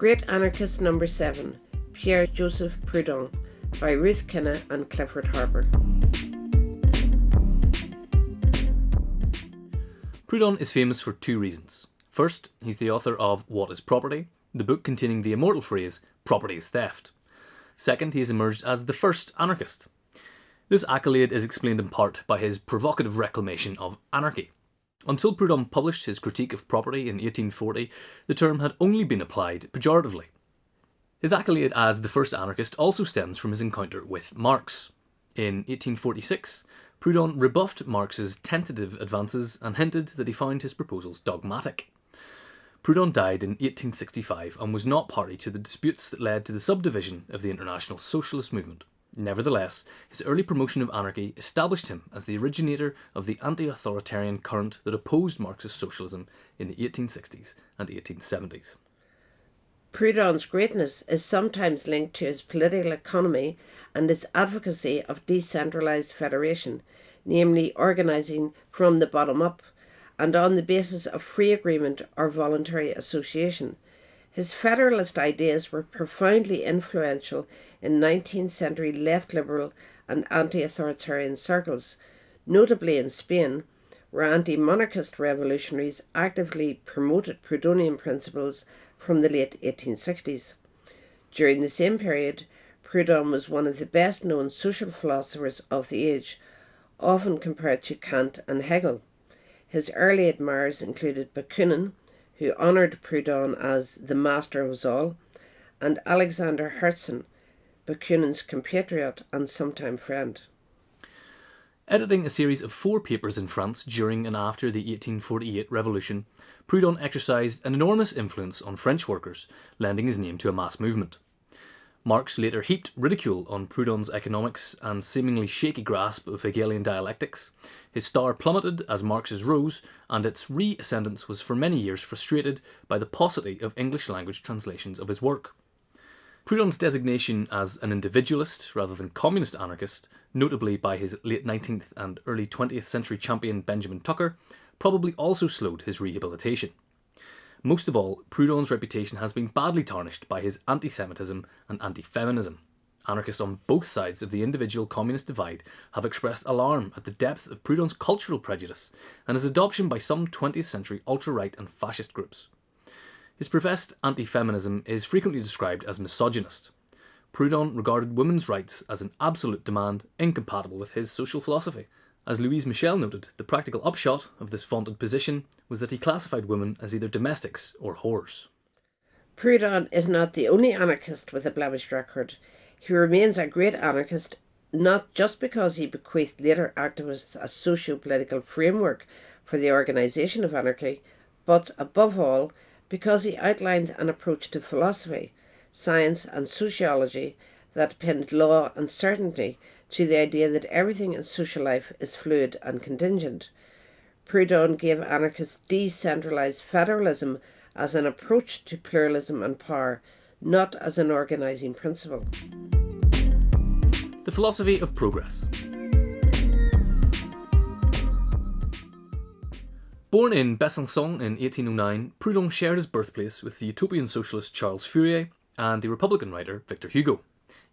Great Anarchist Number 7 Pierre Joseph Proudhon by Ruth Kinna and Clifford Harper. Proudhon is famous for two reasons. First, he's the author of What is Property, the book containing the immortal phrase, property is theft. Second, he has emerged as the first anarchist. This accolade is explained in part by his provocative reclamation of anarchy. Until Proudhon published his Critique of Property in 1840, the term had only been applied pejoratively. His accolade as the first anarchist also stems from his encounter with Marx. In 1846, Proudhon rebuffed Marx's tentative advances and hinted that he found his proposals dogmatic. Proudhon died in 1865 and was not party to the disputes that led to the subdivision of the International Socialist Movement. Nevertheless, his early promotion of anarchy established him as the originator of the anti authoritarian current that opposed Marxist socialism in the 1860s and 1870s. Proudhon's greatness is sometimes linked to his political economy and his advocacy of decentralised federation, namely organising from the bottom up and on the basis of free agreement or voluntary association. His federalist ideas were profoundly influential in 19th century left liberal and anti authoritarian circles, notably in Spain, where anti monarchist revolutionaries actively promoted Proudhonian principles from the late 1860s. During the same period, Proudhon was one of the best known social philosophers of the age, often compared to Kant and Hegel. His early admirers included Bakunin, who honoured Proudhon as the master of all, and Alexander Herzen, Bakunin's compatriot and sometime friend. Editing a series of four papers in France during and after the 1848 revolution, Proudhon exercised an enormous influence on French workers, lending his name to a mass movement. Marx later heaped ridicule on Proudhon's economics and seemingly shaky grasp of Hegelian dialectics. His star plummeted as Marx's rose, and its re-ascendance was for many years frustrated by the paucity of English language translations of his work. Proudhon's designation as an individualist rather than communist anarchist, notably by his late 19th and early 20th century champion Benjamin Tucker, probably also slowed his rehabilitation. Most of all, Proudhon's reputation has been badly tarnished by his anti Semitism and anti feminism. Anarchists on both sides of the individual communist divide have expressed alarm at the depth of Proudhon's cultural prejudice and his adoption by some 20th century ultra right and fascist groups. His professed anti feminism is frequently described as misogynist. Proudhon regarded women's rights as an absolute demand incompatible with his social philosophy as Louise Michel noted, the practical upshot of this vaunted position was that he classified women as either domestics or whores. Proudhon is not the only anarchist with a blemished record. He remains a great anarchist not just because he bequeathed later activists a socio political framework for the organisation of anarchy, but above all because he outlined an approach to philosophy, science, and sociology that pinned law and certainty to the idea that everything in social life is fluid and contingent. Proudhon gave anarchists decentralised federalism as an approach to pluralism and power, not as an organising principle. The philosophy of progress. Born in Besançon in 1809, Proudhon shared his birthplace with the utopian socialist Charles Fourier and the Republican writer Victor Hugo.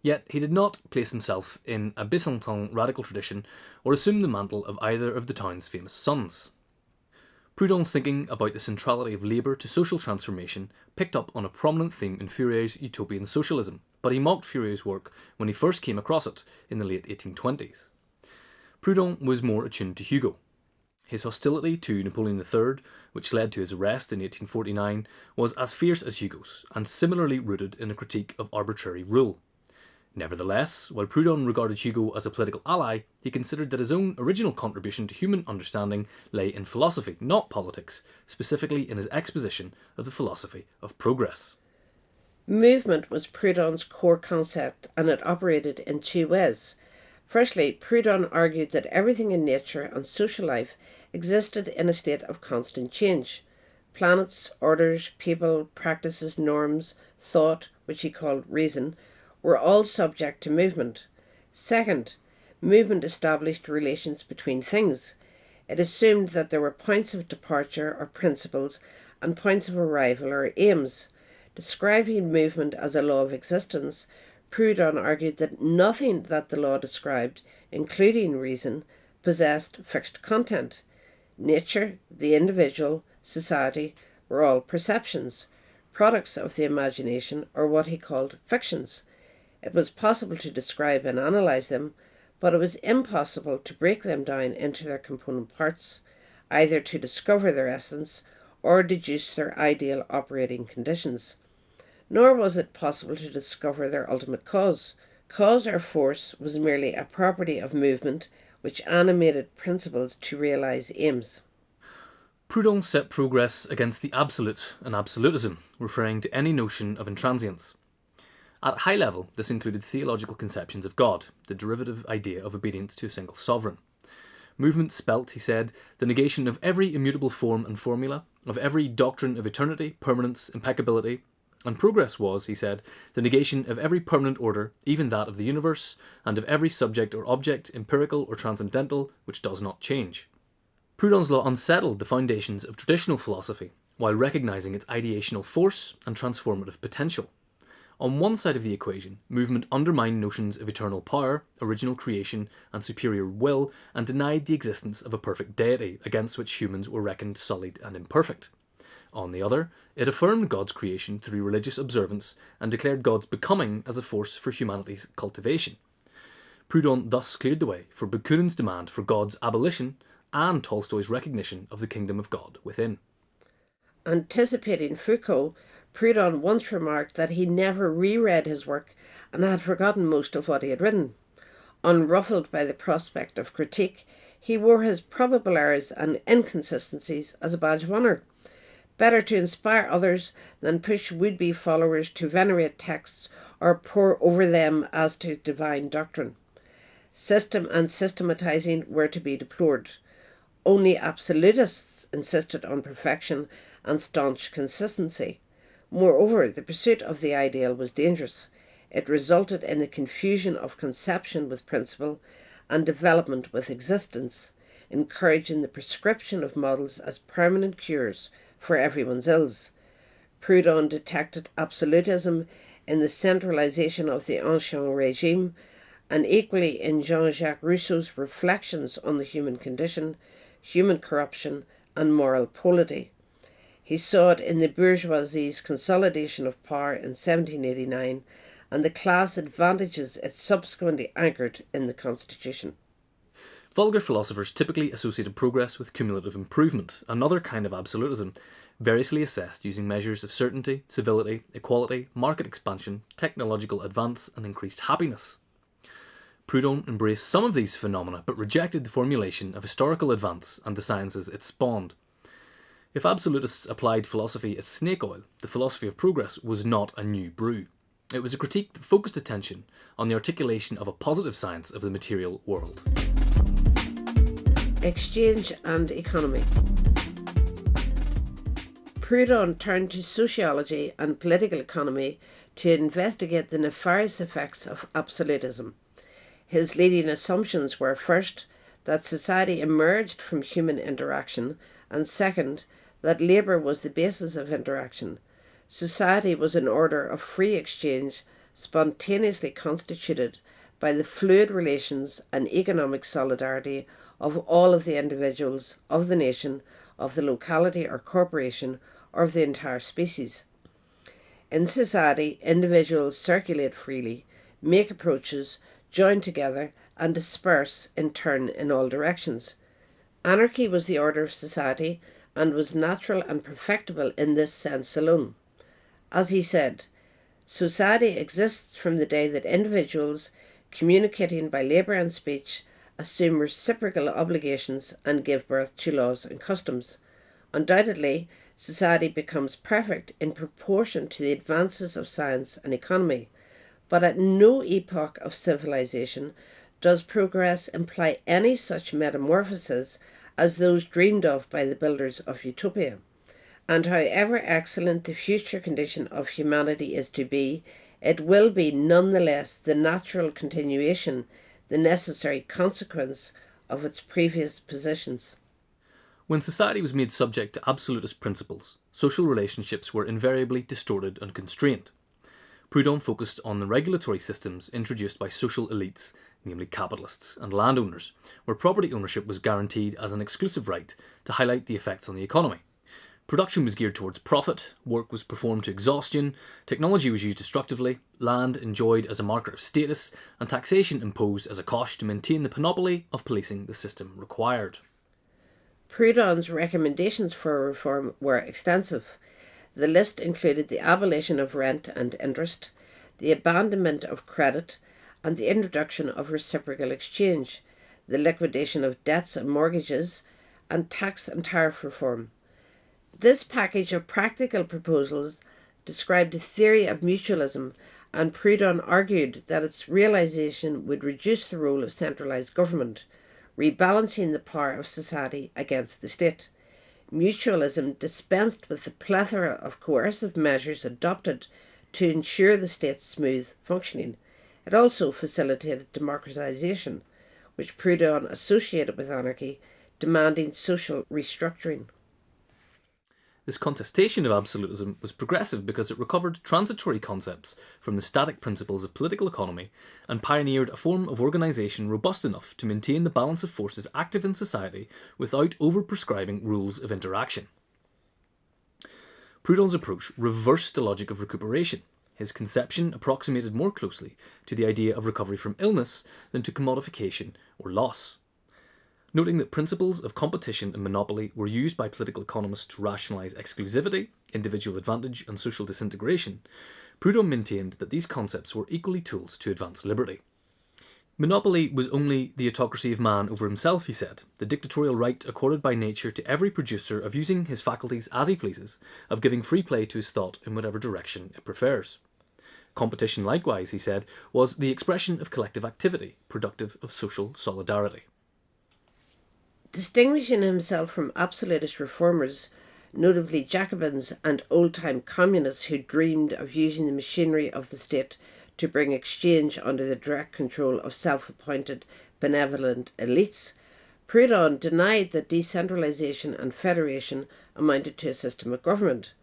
Yet he did not place himself in a Besançon radical tradition or assume the mantle of either of the town's famous sons. Proudhon's thinking about the centrality of labour to social transformation picked up on a prominent theme in Fourier's utopian socialism, but he mocked Fourier's work when he first came across it in the late 1820s. Proudhon was more attuned to Hugo. His hostility to Napoleon III, which led to his arrest in 1849, was as fierce as Hugo's, and similarly rooted in a critique of arbitrary rule. Nevertheless, while Proudhon regarded Hugo as a political ally, he considered that his own original contribution to human understanding lay in philosophy, not politics, specifically in his exposition of the philosophy of progress. Movement was Proudhon's core concept and it operated in two ways. Firstly, Proudhon argued that everything in nature and social life existed in a state of constant change. Planets, orders, people, practices, norms, thought, which he called reason, were all subject to movement. Second, movement established relations between things. It assumed that there were points of departure or principles and points of arrival or aims. Describing movement as a law of existence, Proudhon argued that nothing that the law described, including reason, possessed fixed content. Nature, the individual, society were all perceptions, products of the imagination, or what he called fictions. It was possible to describe and analyze them, but it was impossible to break them down into their component parts, either to discover their essence or deduce their ideal operating conditions nor was it possible to discover their ultimate cause. Cause or force was merely a property of movement which animated principles to realize aims. Proudhon set progress against the absolute and absolutism, referring to any notion of intransience. At high level, this included theological conceptions of God, the derivative idea of obedience to a single sovereign. Movement spelt, he said, the negation of every immutable form and formula, of every doctrine of eternity, permanence, impeccability, and progress was, he said, the negation of every permanent order, even that of the universe, and of every subject or object, empirical or transcendental, which does not change. Proudhon's law unsettled the foundations of traditional philosophy, while recognizing its ideational force and transformative potential. On one side of the equation, movement undermined notions of eternal power, original creation, and superior will, and denied the existence of a perfect deity against which humans were reckoned sullied and imperfect. On the other, it affirmed God's creation through religious observance and declared God's becoming as a force for humanity's cultivation. Proudhon thus cleared the way for Bakunin's demand for God's abolition and Tolstoy's recognition of the kingdom of God within. Anticipating Foucault, Proudhon once remarked that he never reread his work and had forgotten most of what he had written. Unruffled by the prospect of critique, he wore his probable errors and inconsistencies as a badge of honour. Better to inspire others than push would be followers to venerate texts or pore over them as to divine doctrine. System and systematizing were to be deplored. Only absolutists insisted on perfection and staunch consistency. Moreover, the pursuit of the ideal was dangerous. It resulted in the confusion of conception with principle and development with existence, encouraging the prescription of models as permanent cures for everyone's ills. Proudhon detected absolutism in the centralization of the Ancien regime and equally in Jean Jacques Rousseau's reflections on the human condition, human corruption, and moral polity. He saw it in the bourgeoisie's consolidation of power in 1789 and the class advantages it subsequently anchored in the Constitution. Vulgar philosophers typically associated progress with cumulative improvement, another kind of absolutism, variously assessed using measures of certainty, civility, equality, market expansion, technological advance, and increased happiness. Proudhon embraced some of these phenomena but rejected the formulation of historical advance and the sciences it spawned. If absolutists applied philosophy as snake oil, the philosophy of progress was not a new brew. It was a critique that focused attention on the articulation of a positive science of the material world. Exchange and economy. Proudhon turned to sociology and political economy to investigate the nefarious effects of absolutism. His leading assumptions were first, that society emerged from human interaction, and second, that labour was the basis of interaction, Society was an order of free exchange, spontaneously constituted by the fluid relations and economic solidarity of all of the individuals of the nation, of the locality or corporation, or of the entire species. In society, individuals circulate freely, make approaches, join together, and disperse in turn in all directions. Anarchy was the order of society and was natural and perfectible in this sense alone. As he said, society exists from the day that individuals, communicating by labour and speech, assume reciprocal obligations and give birth to laws and customs. Undoubtedly, society becomes perfect in proportion to the advances of science and economy, but at no epoch of civilization does progress imply any such metamorphoses as those dreamed of by the builders of utopia and however excellent the future condition of humanity is to be, it will be nonetheless the natural continuation, the necessary consequence of its previous positions. When society was made subject to absolutist principles, social relationships were invariably distorted and constrained. Proudhon focused on the regulatory systems introduced by social elites, namely capitalists and landowners, where property ownership was guaranteed as an exclusive right to highlight the effects on the economy. Production was geared towards profit, work was performed to exhaustion, technology was used destructively, land enjoyed as a marker of status, and taxation imposed as a cost to maintain the panoply of policing the system required. Proudhon's recommendations for reform were extensive. The list included the abolition of rent and interest, the abandonment of credit, and the introduction of reciprocal exchange, the liquidation of debts and mortgages, and tax and tariff reform. This package of practical proposals described a theory of mutualism, and Proudhon argued that its realization would reduce the role of centralized government rebalancing the power of society against the state. Mutualism dispensed with the plethora of coercive measures adopted to ensure the state's smooth functioning. It also facilitated democratization, which Proudhon associated with anarchy, demanding social restructuring. This contestation of absolutism was progressive because it recovered transitory concepts from the static principles of political economy and pioneered a form of organisation robust enough to maintain the balance of forces active in society without over-prescribing rules of interaction. Proudhon's approach reversed the logic of recuperation. His conception approximated more closely to the idea of recovery from illness than to commodification or loss noting that principles of competition and monopoly were used by political economists to rationalise exclusivity, individual advantage, and social disintegration, Proudhon maintained that these concepts were equally tools to advance liberty. Monopoly was only the autocracy of man over himself, he said, the dictatorial right accorded by nature to every producer of using his faculties as he pleases, of giving free play to his thought in whatever direction it prefers. Competition, likewise, he said, was the expression of collective activity, productive of social solidarity. Distinguishing himself from absolutist reformers, notably Jacobins and old time communists who dreamed of using the machinery of the state to bring exchange under the direct control of self appointed benevolent elites, Proudhon denied that decentralisation and federation amounted to a system of government.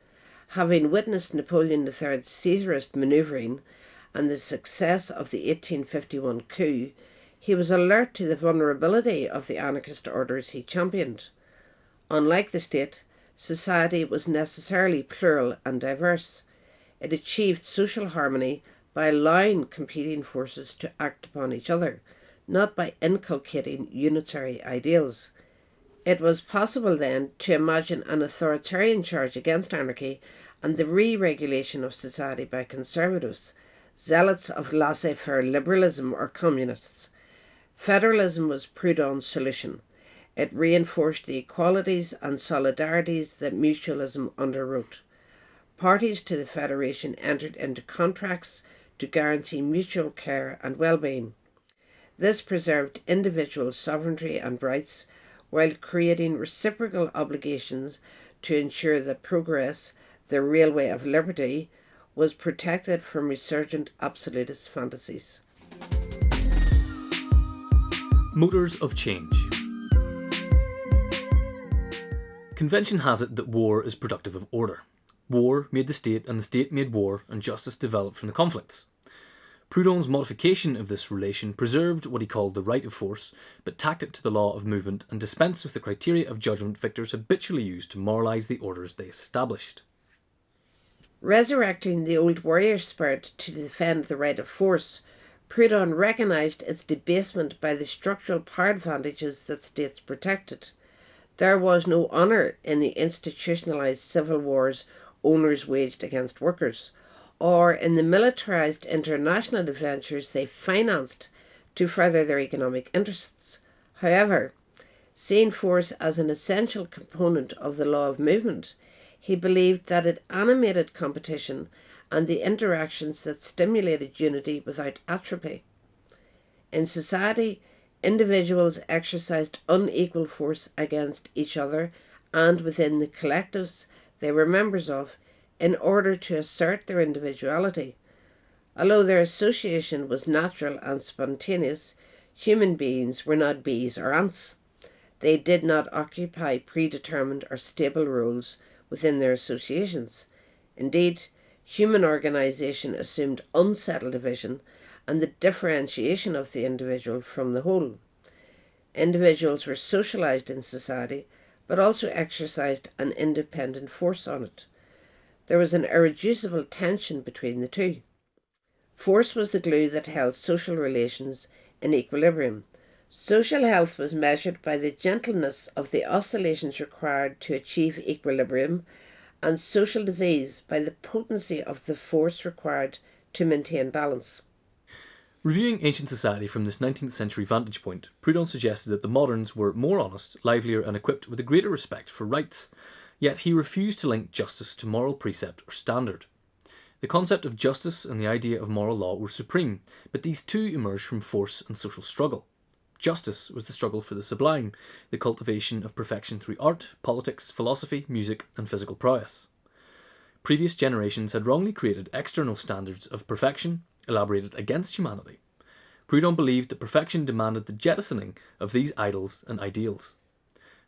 Having witnessed Napoleon III's Caesarist manoeuvring and the success of the 1851 coup, he was alert to the vulnerability of the anarchist orders he championed. Unlike the state, society was necessarily plural and diverse. It achieved social harmony by allowing competing forces to act upon each other, not by inculcating unitary ideals. It was possible then to imagine an authoritarian charge against anarchy and the re regulation of society by conservatives, zealots of laissez faire liberalism or communists, Federalism was Proudhon's solution. It reinforced the equalities and solidarities that mutualism underwrote. Parties to the Federation entered into contracts to guarantee mutual care and well-being. This preserved individual sovereignty and rights while creating reciprocal obligations to ensure that progress, the railway of liberty, was protected from resurgent absolutist fantasies. Motors of change. Convention has it that war is productive of order. War made the state, and the state made war, and justice developed from the conflicts. Proudhon's modification of this relation preserved what he called the right of force, but tacked it to the law of movement and dispensed with the criteria of judgment victors habitually used to moralise the orders they established. Resurrecting the old warrior spirit to defend the right of force Proudhon recognised its debasement by the structural power advantages that states protected. There was no honour in the institutionalised civil wars owners waged against workers, or in the militarised international adventures they financed to further their economic interests. However, seeing force as an essential component of the law of movement, he believed that it animated competition and the interactions that stimulated unity without atrophy. In society, individuals exercised unequal force against each other and within the collectives they were members of in order to assert their individuality. Although their association was natural and spontaneous, human beings were not bees or ants. They did not occupy predetermined or stable roles within their associations. Indeed, human organisation assumed unsettled division and the differentiation of the individual from the whole. Individuals were socialised in society, but also exercised an independent force on it. There was an irreducible tension between the two. Force was the glue that held social relations in equilibrium. Social health was measured by the gentleness of the oscillations required to achieve equilibrium, and social disease by the potency of the force required to maintain balance. Reviewing ancient society from this 19th century vantage point, Proudhon suggested that the moderns were more honest, livelier, and equipped with a greater respect for rights, yet he refused to link justice to moral precept or standard. The concept of justice and the idea of moral law were supreme, but these two emerged from force and social struggle. Justice was the struggle for the sublime, the cultivation of perfection through art, politics, philosophy, music, and physical prowess. Previous generations had wrongly created external standards of perfection elaborated against humanity. Proudhon believed that perfection demanded the jettisoning of these idols and ideals.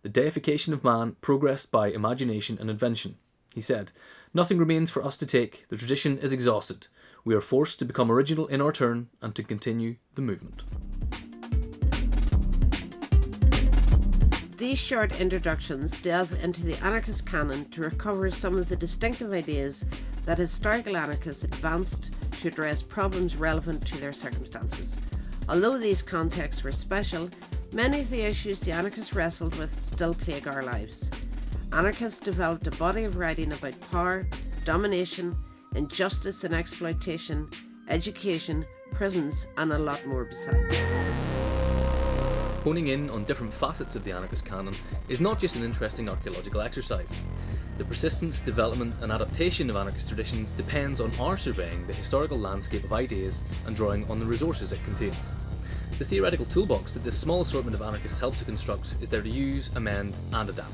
The deification of man progressed by imagination and invention. He said, Nothing remains for us to take, the tradition is exhausted. We are forced to become original in our turn and to continue the movement. These short introductions delve into the anarchist canon to recover some of the distinctive ideas that historical anarchists advanced to address problems relevant to their circumstances. Although these contexts were special, many of the issues the anarchists wrestled with still plague our lives. Anarchists developed a body of writing about power, domination, injustice and exploitation, education, prisons, and a lot more besides. Honing in on different facets of the anarchist canon is not just an interesting archaeological exercise. The persistence, development, and adaptation of anarchist traditions depends on our surveying the historical landscape of ideas and drawing on the resources it contains. The theoretical toolbox that this small assortment of anarchists help to construct is there to use, amend, and adapt.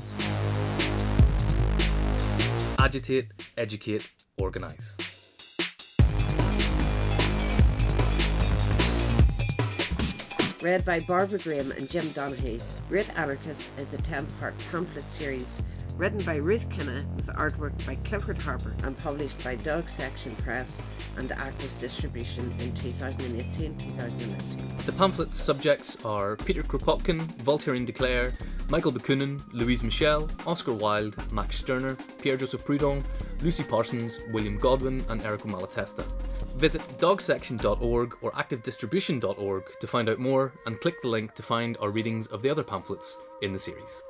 Agitate, educate, organise. Read by Barbara Graham and Jim Donahue, Great Anarchist is a 10 part pamphlet series written by Ruth Kinna with artwork by Clifford Harper and published by Dog Section Press and Active Distribution in 2018-2019. The pamphlet's subjects are Peter Kropotkin, Voltairine de Cleyre, Michael Bakunin, Louise Michel, Oscar Wilde, Max Stirner, Pierre-Joseph Proudhon, Lucy Parsons, William Godwin and Errico Malatesta. Visit dogsection.org or activedistribution.org to find out more and click the link to find our readings of the other pamphlets in the series.